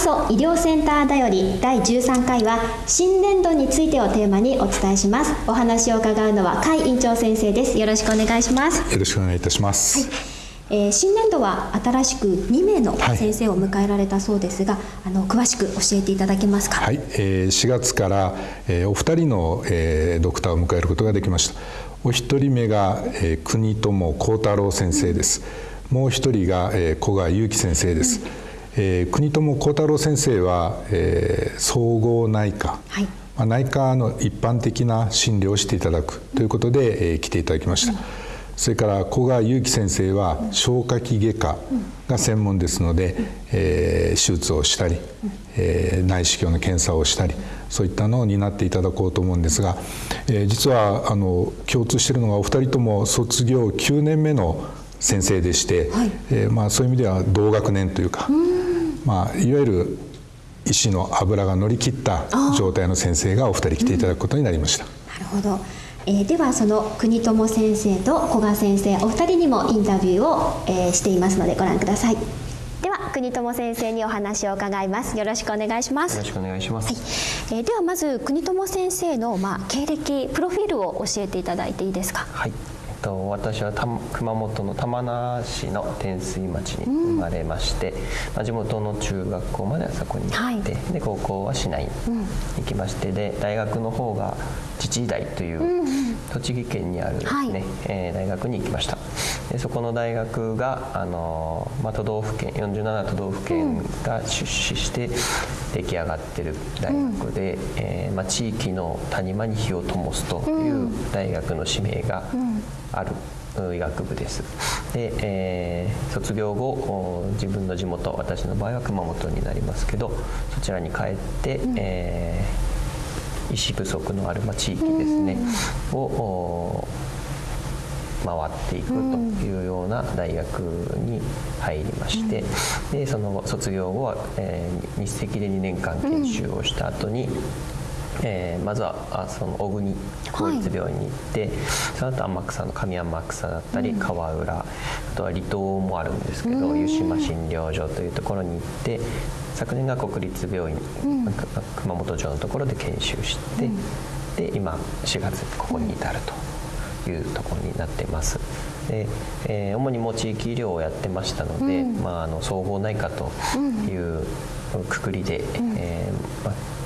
阿蘇医療センターだより第13回は新年度についてをテーマにお伝えしますお話を伺うのは甲斐院長先生ですよろしくお願いしますよろしくお願いいたします、はいえー、新年度は新しく2名の先生を迎えられたそうですが、はい、あの詳しく教えていただけますか？はい、えー、4月から、えー、お二人の、えー、ドクターを迎えることができました。お一人目が、えー、国友幸太郎先生です。うん、もう一人が、えー、古賀祐樹先生です。うん、えー、国友幸太郎先生は、えー、総合内科。はいまあ、内科の一般的な診療をしていただくということで、えー、来ていただきました。うんそれから古賀祐樹先生は消化器外科が専門ですので、えー、手術をしたり、えー、内視鏡の検査をしたりそういったのを担っていただこうと思うんですが、えー、実はあの共通しているのがお二人とも卒業9年目の先生でして、はい、えー、まあ、そういう意味では同学年というか、まあ、いわゆる医師の油が乗り切った状態の先生がお二人来ていただくことになりました。なるほど。えー、ではその国友先生と古賀先生お二人にもインタビューを、えー、していますのでご覧ください。では国友先生にお話を伺います。よろしくお願いします。よろしくお願いします、はい、えー、ではまず国友先生のまあ経歴プロフィールを教えていただいていいですか？はいと私は熊本の玉名市の天水町に生まれまして、うん、まあ、地元の中学校まではそこに行って、はい、で高校は市内に行きまして、で大学の方が自治医大という栃木県にあるね、はい、えー、大学に行きました。でそこの大学があの、まあ、都道府県47都道府県が出資して出来上がってる大学で、うん、えー、まあ、地域の谷間に火を灯すという大学の使命がある。医学部です。で、えー、卒業後自分の地元私の場合は熊本になりますけどそちらに帰って、うん、えー医師不足のある、まあ、地域ですね、を回っていくというような大学に入りまして、でその後卒業後は、えー、日赤で2年間研修をした後に、えー、まずはあその小国公立病院に行って、はい、その後天草の上天草だったり、川浦あとは離島もあるんですけど、湯島診療所というところに行って昨年が国立病院、うん、熊本城のところで研修して、うん、で今4月ここに至るというところになってます。でえー、主にも地域医療をやってましたので、うん、まあ、あの総合内科というくくりで、えーまあ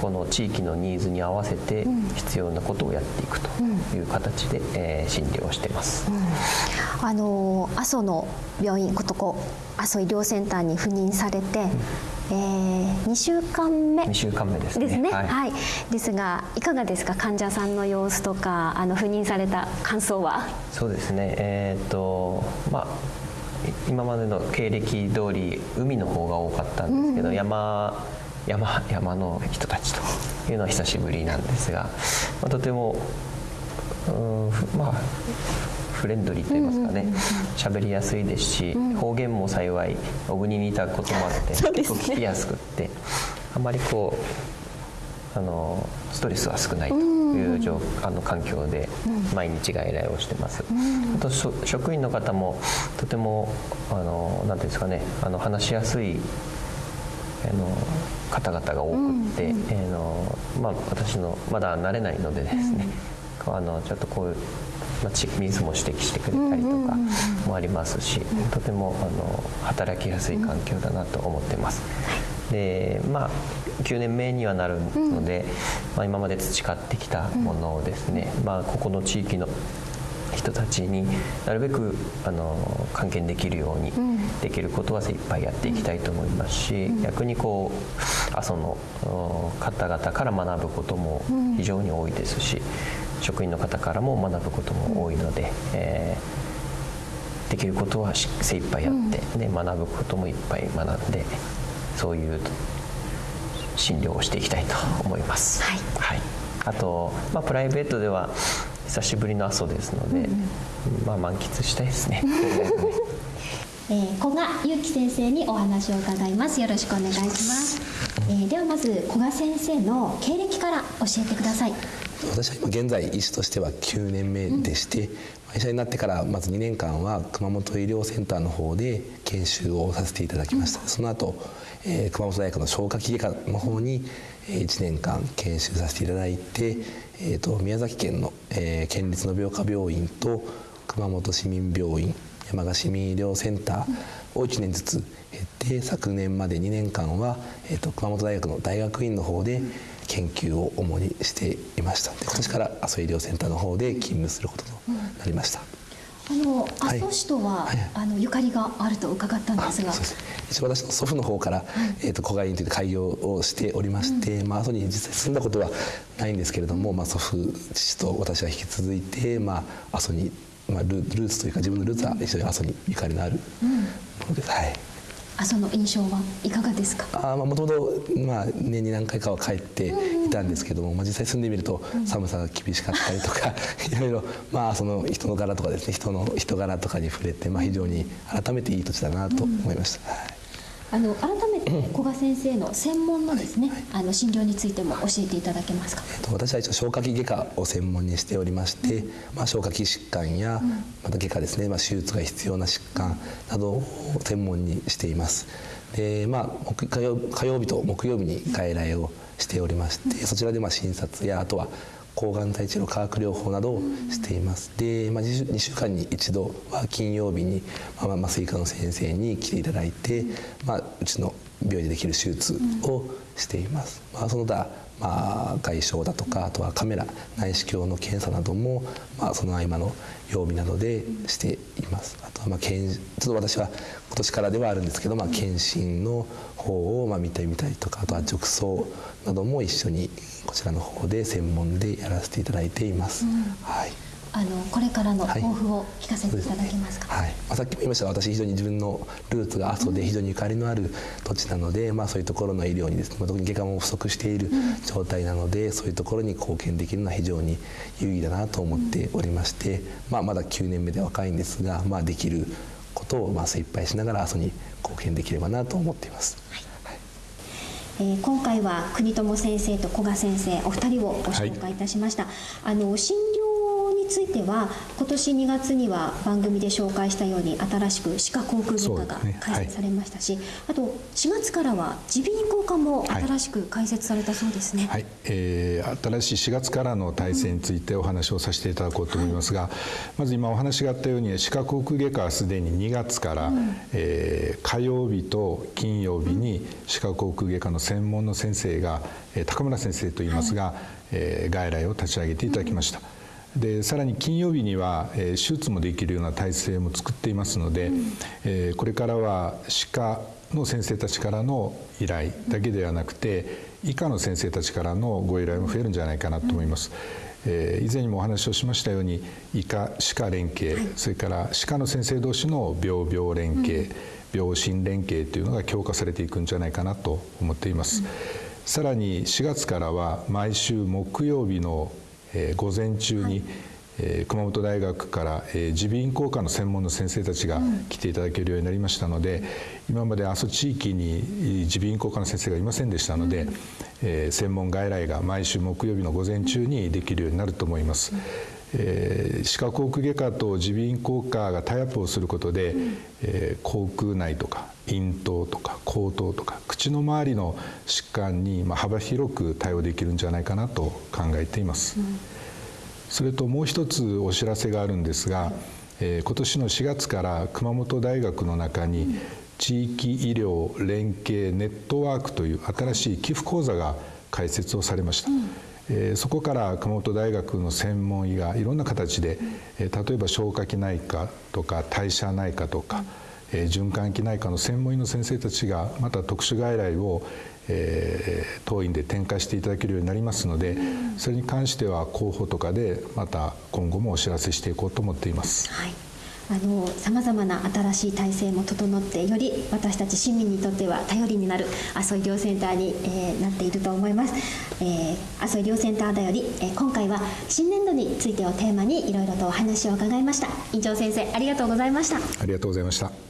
この地域のニーズに合わせて必要なことをやっていくという形で、えー、診療してます、うん、あの阿蘇の病院ことこ阿蘇医療センターに赴任されて、うん。えー、2週間目2週間目ですね。ですね、はい、はい、ですがいかがですか？患者さんの様子とかあの赴任された感想は？そうですね。えー、っとまあ今までの経歴通り海の方が多かったんですけど、うん、山山山の人いうのは久しぶりなんですが、まあ、とてもうんまあフレンドリーと言いますかね喋、りやすいですし、方言も幸い小国にいたこともあって、結構聞きやすくってあまりこうあのストレスは少ないという状、あの環境で毎日外来をしてます、あと職員の方もとてもあのなんていうんですかねあの話しやすいあの方々が多くって、うんうん、えー、のまあ、私のまだ慣れないのでですね、うん、あのちょっとこういう、まあ、水も指摘してくれたりとかもありますし、とてもあの働きやすい環境だなと思ってます。でまあ9年目にはなるので、まあ、今まで培ってきたものをですね、まあ、ここの地域の人たちになるべくあの還元できるようにできることは精一杯やっていきたいと思いますし、逆にこう阿蘇の方々から学ぶことも非常に多いですし、職員の方からも学ぶことも多いので、えー、できることは精一杯やって、で学ぶこともいっぱい学んでそういう診療をしていきたいと思います。はい、はい、あと、まあ、プライベートでは久しぶりの阿蘇ですので、うん、まあ満喫したいですね。えー、古賀祐樹先生にお話を伺います。よろしくお願いします。えー、ではまず古賀先生の経歴から教えてください。私は今現在医師としては9年目でして、うん、医者になってからまず2年間は熊本医療センターの方で研修をさせていただきました、うん、その後、えー、熊本大学の消化器外科の方に1年間研修させていただいて、えーと、宮崎県の、えー、県立の病科病院と熊本市民病院山鹿市民医療センターを1年ずつ経って昨年まで2年間は、えーと、熊本大学の大学院の方で研究を主にしていましたで今年から阿蘇医療センターの方で勤務することとなりました。あの阿蘇市とは、はい、あのゆかりがあると伺ったんですが、す。一応私の祖父の方から、はい、えっ、ー、と子飼いについて開業をしておりまして、うん、まあ阿蘇に実際住んだことはないんですけれども、まあ祖父父と私は引き続いてまあ阿蘇にまあルルーツというか自分のルーツは一緒に阿蘇にゆかりのあるものです。うん、はい。阿蘇の印象はいかがですか？あもともと年に何回かは帰っていたんですけども、まあ、実際住んでみると寒さが厳しかったりとか、いろいろまあその人の柄とかですね人の人柄とかに触れて、まあ、非常に改めていい土地だなと思いました。はいあの改めて古賀先生の専門のですね、はい。はい、あの診療についても教えていただけますか？えっと、私は一応消化器外科を専門にしておりまして、うん、まあ消化器疾患や、うん、また外科ですね、まあ手術が必要な疾患などを専門にしています。でまあ火曜火曜日と木曜日に外来をしておりまして、そちらでまあ診察やあとは抗がん剤治療化学療法などをしています。で、まあ、2週間に一度は金曜日に、まあ、麻酔科の先生に来ていただいて、まあ、うちの病院でできる手術をしています。まあ、その他まあ、外傷だとかあとはカメラ内視鏡の検査なども、まあ、その合間の曜日などでしています。あとは、まあ、ちょっと私は今年からではあるんですけど、まあ、検診の方をまあ見てみたりとかあとは褥瘡なども一緒にこちらの方で専門でやらせていただいています。うん、はいあのこれからの抱負を聞かせていただけますか？はい、ね。はい、まあ、さっきも言いました。が、私非常に自分のルーツが阿蘇で非常にゆかりのある土地なので、うん、まあそういうところの医療にですね、特に外科も不足している状態なので、うん、そういうところに貢献できるのは非常に有意義だなと思っておりまして、うん、まあまだ9年目で若いんですが、まあできることをまあ精一杯しながら阿蘇に貢献できればなと思っています。はい。えー、今回は国友先生と古賀先生お二人をご紹介いたしました、はい、あの診療については今年2月には番組で紹介したように新しく歯科口腔外科が開設されましたし、ねはい、あと4月からは耳鼻咽喉科も新しく開設されたそうですね、はい、えー、新しい4月からの体制についてお話をさせていただこうと思いますが、まず今お話があったように歯科口腔外科はすでに2月から、うん、えー、火曜日と金曜日に歯科口腔外科の専門の先生が、え高村先生といいますが、はい、えー、外来を立ち上げていただきました。でさらに金曜日には、えー、手術もできるような体制も作っていますので、うん、えー、これからは歯科の先生たちからの依頼だけではなくて医科の先生たちからのご依頼も増えるんじゃないかなと思います。えー、以前にもお話をしましたように医科歯科連携、はい、それから歯科の先生同士の病病連携、うん。病診連携というのが強化されていくんじゃないかなと思っています、うん、さらに4月からは毎週木曜日の、えー、午前中に、はいえー、熊本大学から、えー、耳鼻咽喉科の専門の先生たちが来ていただけるようになりましたので、うん、今まで阿蘇地域に耳鼻咽喉科の先生がいませんでしたので、うん、えー、専門外来が毎週木曜日の午前中にできるようになると思います。うんえー、歯科口腔外科と耳鼻咽喉科がタイアップをすることで、うん、えー、口腔内とか咽頭とか口頭とか口の周りの疾患に、まあ、幅広く対応できるんじゃないかなと考えています、うん、それともう一つお知らせがあるんですが、えー、今年の4月から熊本大学の中に、地域医療連携ネットワークという新しい寄付講座が開設をされました、うんえ、そこから熊本大学の専門医がいろんな形で、え、例えば消化器内科とか代謝内科とか、え、循環器内科の専門医の先生たちがまた特殊外来を、え、当院で展開していただけるようになりますのでそれに関しては候補とかでまた今後もお知らせしていこうと思っています。はいさまざまな新しい体制も整ってより私たち市民にとっては頼りになる阿蘇医療センターに、えー、なっていると思います、えー、阿蘇医療センターだより、えー、今回は新年度についてをテーマにいろいろとお話を伺いました。院長先生ありがとうございました。ありがとうございました。